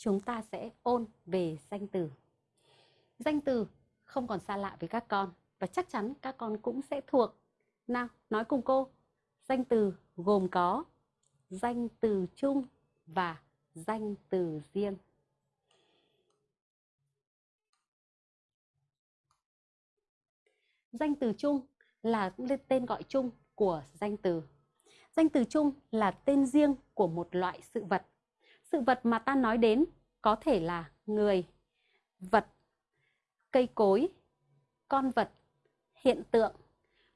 chúng ta sẽ ôn về danh từ. Danh từ không còn xa lạ với các con và chắc chắn các con cũng sẽ thuộc. Nào, nói cùng cô. Danh từ gồm có danh từ chung và danh từ riêng. Danh từ chung là tên gọi chung của danh từ. Danh từ chung là tên riêng của một loại sự vật. Sự vật mà ta nói đến có thể là người, vật, cây cối, con vật, hiện tượng,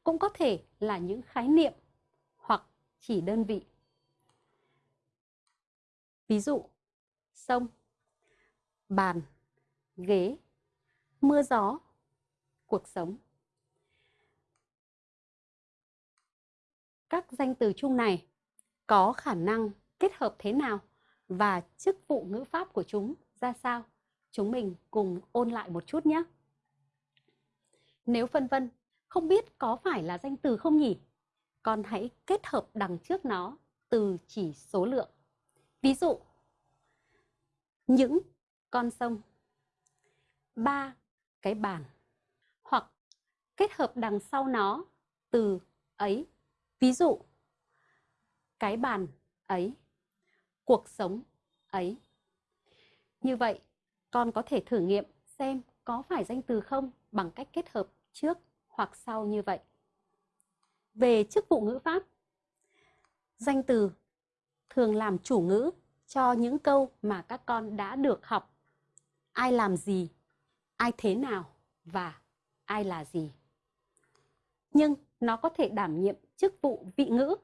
cũng có thể là những khái niệm hoặc chỉ đơn vị. Ví dụ, sông, bàn, ghế, mưa gió, cuộc sống. Các danh từ chung này có khả năng kết hợp thế nào và chức vụ ngữ pháp của chúng ra sao? Chúng mình cùng ôn lại một chút nhé. Nếu phân vân, không biết có phải là danh từ không nhỉ? Con hãy kết hợp đằng trước nó từ chỉ số lượng. Ví dụ, những con sông, ba cái bàn, hoặc kết hợp đằng sau nó từ ấy. Ví dụ, cái bàn ấy, cuộc sống ấy. Như vậy, con có thể thử nghiệm xem có phải danh từ không bằng cách kết hợp trước hoặc sau như vậy. Về chức vụ ngữ pháp, danh từ thường làm chủ ngữ cho những câu mà các con đã được học. Ai làm gì, ai thế nào và ai là gì. Nhưng nó có thể đảm nhiệm chức vụ vị ngữ